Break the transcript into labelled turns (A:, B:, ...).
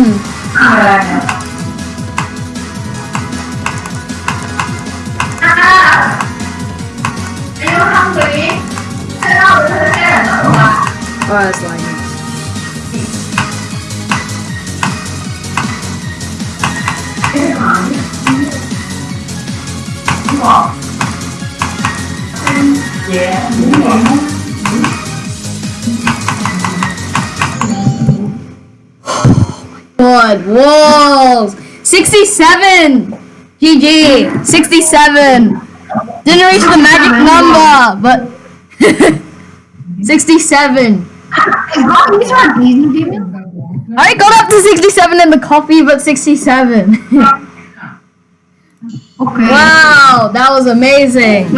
A: Hmm.
B: À À Anh không bị Thế đâu được thế là đâu à
A: Oh, that's lying.
B: Yeah, đúng rồi
A: Good walls. 67. GG. 67. Didn't reach the magic number, but 67.
B: God, these are easy, demon.
A: I got up to 67 in the coffee, but 67.
B: Okay.
A: wow, that was amazing.